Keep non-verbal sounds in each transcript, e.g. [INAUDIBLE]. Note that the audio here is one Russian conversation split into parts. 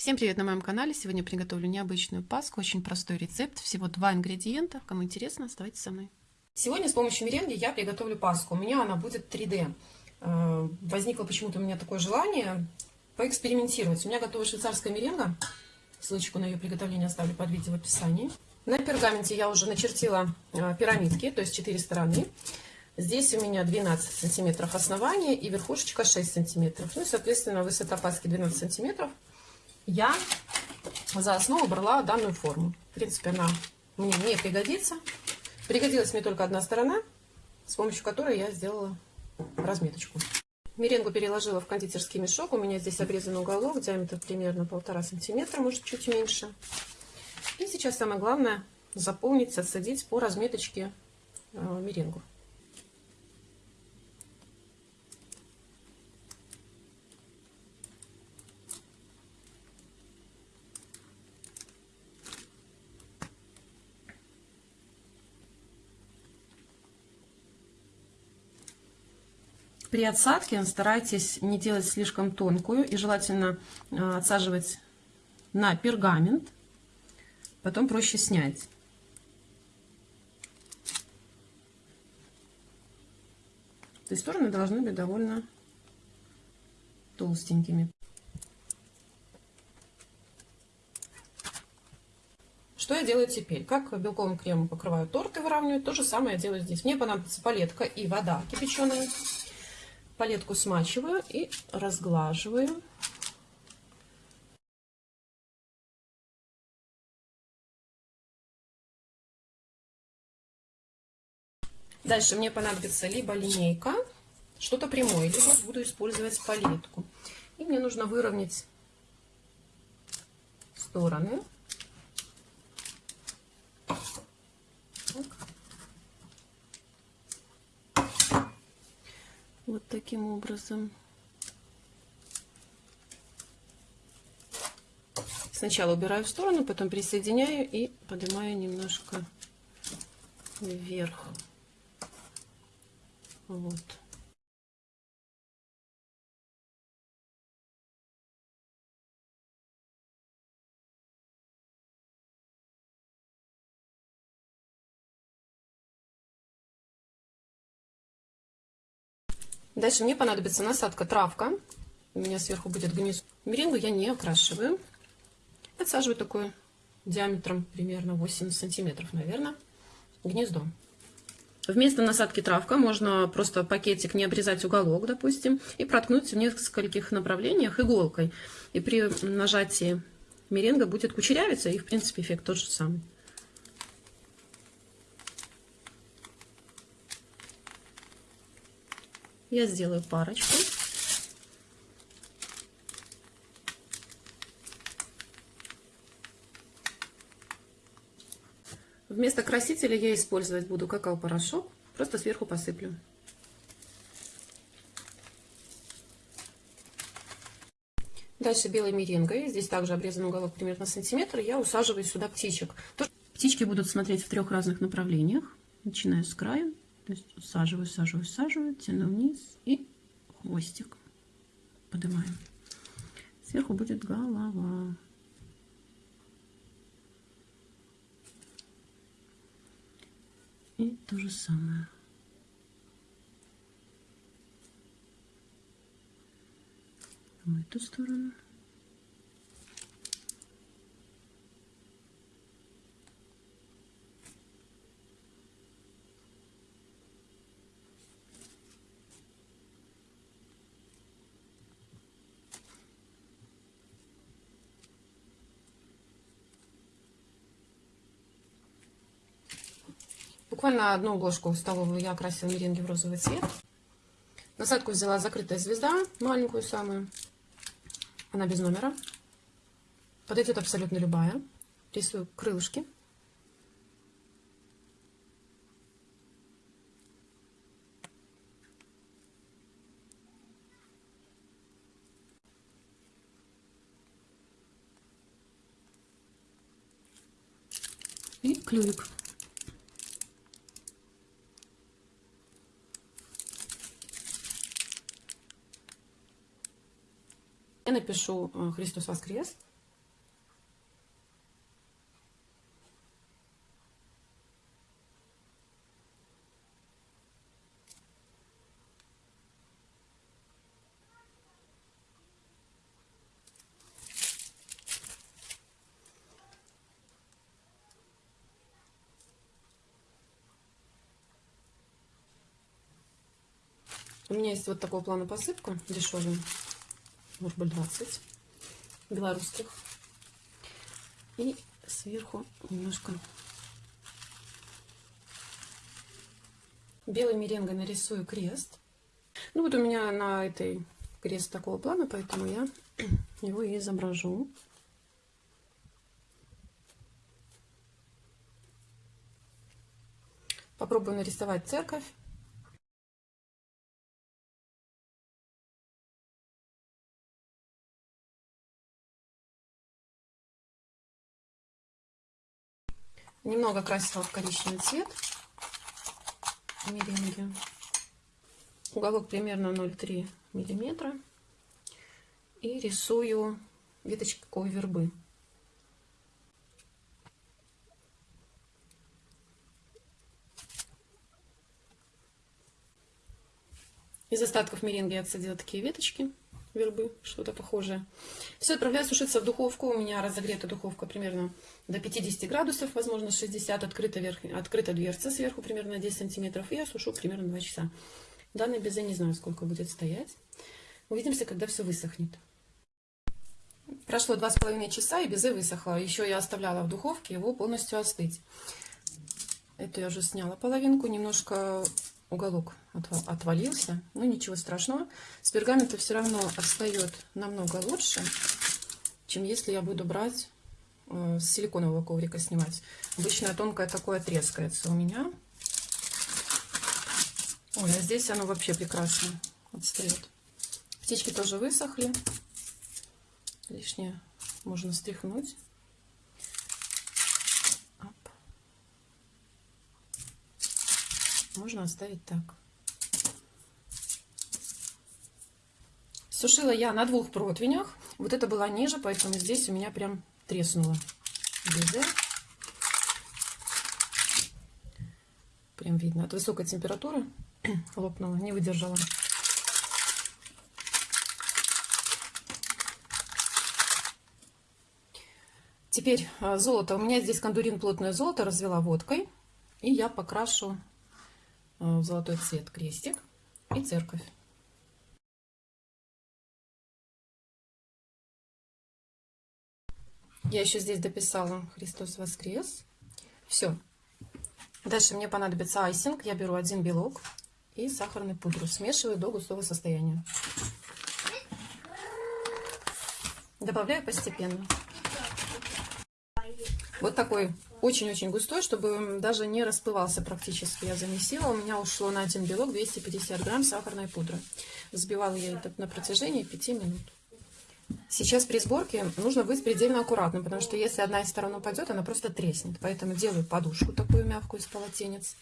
Всем привет на моем канале! Сегодня приготовлю необычную паску, очень простой рецепт, всего два ингредиента. Кому интересно, оставайтесь со мной. Сегодня с помощью меренги я приготовлю паску. У меня она будет 3D. Э, возникло почему-то у меня такое желание поэкспериментировать. У меня готова швейцарская меренга. Ссылочку на ее приготовление оставлю под видео в описании. На пергаменте я уже начертила э, пирамидки, то есть 4 стороны. Здесь у меня 12 сантиметров основания и верхушечка 6 сантиметров. Ну и, соответственно, высота паски 12 сантиметров я за основу брала данную форму. В принципе, она мне не пригодится. Пригодилась мне только одна сторона, с помощью которой я сделала разметочку. Меренгу переложила в кондитерский мешок. У меня здесь обрезан уголок, диаметр примерно полтора сантиметра, может чуть меньше. И сейчас самое главное заполнить, отсадить по разметочке э, меренгу. При отсадке старайтесь не делать слишком тонкую и желательно э, отсаживать на пергамент, потом проще снять. То есть стороны должны быть довольно толстенькими. Что я делаю теперь? Как белковым кремом покрываю торт и выравниваю, то же самое я делаю здесь. Мне понадобится палетка и вода кипяченая. Палетку смачиваю и разглаживаю. Дальше мне понадобится либо линейка, что-то прямое, либо буду использовать палетку. И мне нужно выровнять стороны. Вот таким образом. Сначала убираю в сторону, потом присоединяю и поднимаю немножко вверх. Вот. Дальше мне понадобится насадка травка. У меня сверху будет гнездо. Меренгу я не окрашиваю. Отсаживаю такое диаметром примерно 8 сантиметров, наверное, гнездо. Вместо насадки травка можно просто пакетик не обрезать уголок, допустим, и проткнуть в нескольких направлениях иголкой. И при нажатии меренга будет кучерявиться, и в принципе эффект тот же самый. Я сделаю парочку. Вместо красителя я использовать буду какао-порошок. Просто сверху посыплю. Дальше белой меренгой. Здесь также обрезан уголок примерно сантиметр. Я усаживаю сюда птичек. Птички будут смотреть в трех разных направлениях. Начиная с края то есть усаживаю, усаживаю, усаживаю, тяну вниз и хвостик поднимаем. Сверху будет голова. И то же самое. В эту сторону. Буквально одну ложку столовую я окрасила меренги в розовый цвет. Насадку взяла закрытая звезда, маленькую самую. Она без номера. Подойдет абсолютно любая. Рисую крылышки. И клювик. Я напишу э, «Христос воскрес». У меня есть вот такого плана посыпку дешевая рубль 20 белорусских. И сверху немножко белой меренгой нарисую крест. Ну вот у меня на этой крест такого плана, поэтому я [CLEARS THROAT] его и изображу. Попробую нарисовать церковь. Немного красила в коричневый цвет меренги. Уголок примерно 0,3 миллиметра. И рисую веточки такой вербы. Из остатков меренги я отсадила такие веточки вербы, что-то похожее. Все отправляю сушиться в духовку. У меня разогрета духовка примерно до 50 градусов, возможно 60. Открыта, верх... Открыта дверца сверху примерно на 10 сантиметров. И я сушу примерно 2 часа. Данный безе не знаю, сколько будет стоять. Увидимся, когда все высохнет. Прошло два с половиной часа, и безе высохло. Еще я оставляла в духовке его полностью остыть. Эту я уже сняла половинку. Немножко уголок отвалился. Ну, ничего страшного. С пергамента все равно отстает намного лучше, чем если я буду брать э, с силиконового коврика снимать. Обычно тонкое такое трескается у меня. Ой, а здесь оно вообще прекрасно отстает. Птички тоже высохли. Лишнее можно стряхнуть. Можно оставить так. Сушила я на двух противнях. Вот это была ниже, поэтому здесь у меня прям треснуло. Безе. Прям видно. От высокой температуры [CLEARS THROAT] лопнула, не выдержала. Теперь а, золото. У меня здесь кондурин плотное золото развела водкой. И я покрашу в золотой цвет крестик и церковь. Я еще здесь дописала Христос воскрес. Все. Дальше мне понадобится айсинг. Я беру один белок и сахарную пудру. Смешиваю до густого состояния. Добавляю постепенно. Вот такой очень-очень густой, чтобы даже не расплывался практически. Я замесила. У меня ушло на один белок 250 грамм сахарной пудры. Взбивала я это на протяжении 5 минут. Сейчас при сборке нужно быть предельно аккуратным, потому что если одна из сторон упадет, она просто треснет. Поэтому делаю подушку такую мягкую из полотенец.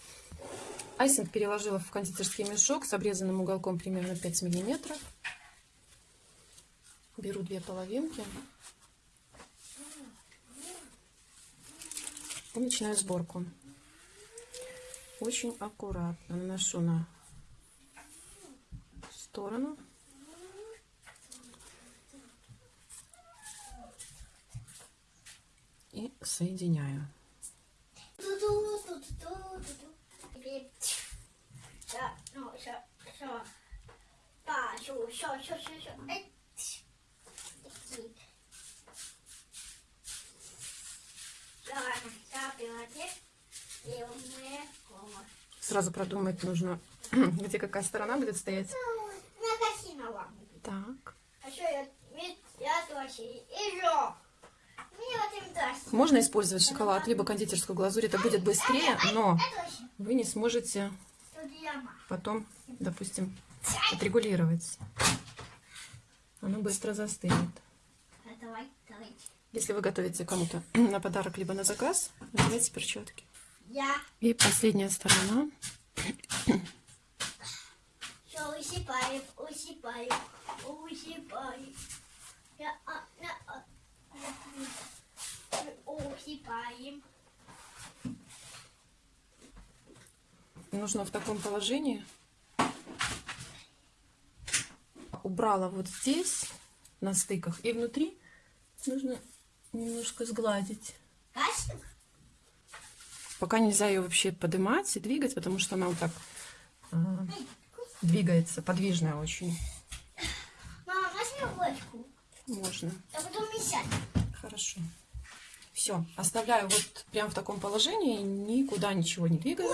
Айсинг переложила в кондитерский мешок с обрезанным уголком примерно 5 миллиметров. Беру две половинки. И начинаю сборку. Очень аккуратно наношу на сторону. И соединяю. Сразу продумать нужно, [CLEARS THROAT] где какая сторона будет стоять. Так. Можно использовать шоколад, либо кондитерскую глазурь. Это будет быстрее, но вы не сможете потом, допустим, отрегулировать. Оно быстро застынет. Если вы готовите кому-то [CLEARS THROAT] на подарок, либо на заказ, надевайте перчатки. И последняя сторона. Все, усыпаем, усыпаем, усыпаем. Усыпаем. Нужно в таком положении. Убрала вот здесь, на стыках, и внутри нужно немножко сгладить. Пока нельзя ее вообще поднимать и двигать, потому что она вот так а, двигается, подвижная очень. Мама, возьми ложку. Можно. А потом не сядь. Хорошо. Все, оставляю вот прям в таком положении, никуда ничего не двигаю.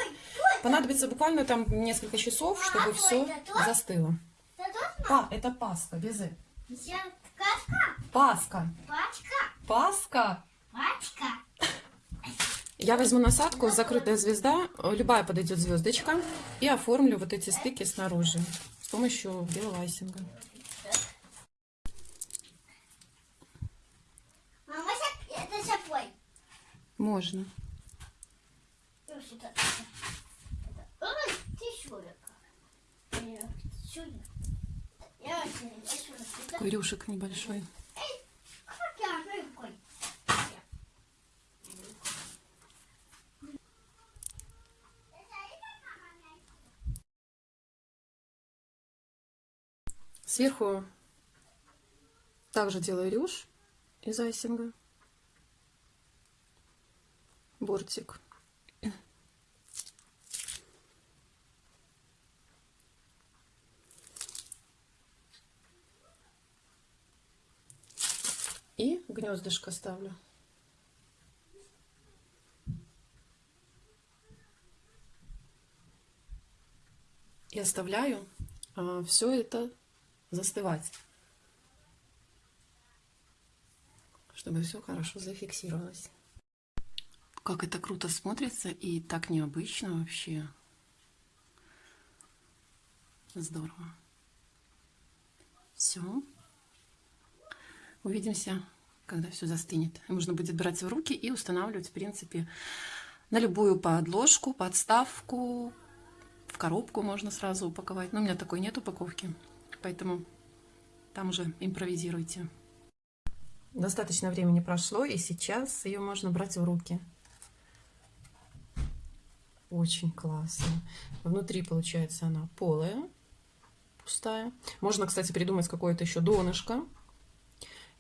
Понадобится буквально там несколько часов, чтобы а все это то? застыло. Тут А, это паска, безе. вся каска, Паска. пачка, Паска. пачка. Я возьму насадку, закрытая звезда, любая подойдет звездочка, и оформлю вот эти стыки снаружи с помощью белого айсинга. Мама, это запой. Можно. Ну, сюда. Это- Ой, ты шурика. Я сюда. Я вообще не сюда. Такой рюшек небольшой. Эй, как я рукой? Сверху также делаю рюш из айсинга. Бортик. И гнездышко ставлю. И оставляю все это застывать, чтобы все хорошо зафиксировалось. Как это круто смотрится и так необычно вообще. Здорово. Все. Увидимся, когда все застынет. Можно будет брать в руки и устанавливать, в принципе, на любую подложку, подставку, в коробку можно сразу упаковать. Но у меня такой нет упаковки, поэтому там уже импровизируйте. Достаточно времени прошло, и сейчас ее можно брать в руки. Очень классно. Внутри, получается, она полая, пустая. Можно, кстати, придумать какое-то еще донышко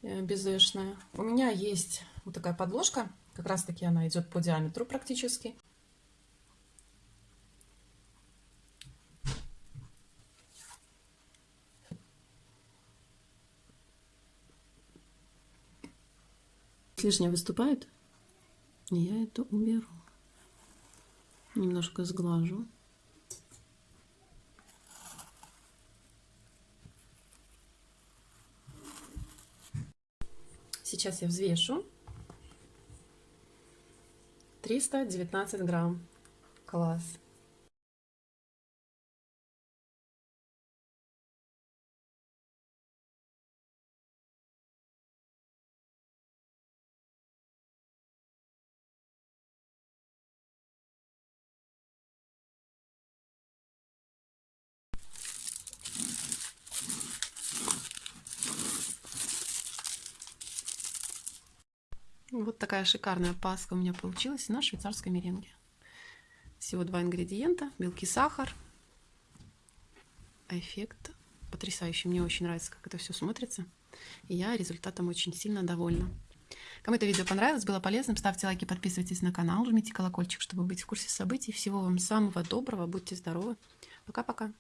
э, безэшное. У меня есть вот такая подложка. Как раз-таки она идет по диаметру практически. Лишнее выступает, я это уберу. Немножко сглажу. Сейчас я взвешу. 319 грамм. Класс. Вот такая шикарная паска у меня получилась на швейцарской меренге. Всего два ингредиента. Белки, сахар. Эффект потрясающий. Мне очень нравится, как это все смотрится. И я результатом очень сильно довольна. Кому это видео понравилось, было полезным, ставьте лайки, подписывайтесь на канал, жмите колокольчик, чтобы быть в курсе событий. Всего вам самого доброго, будьте здоровы. Пока-пока.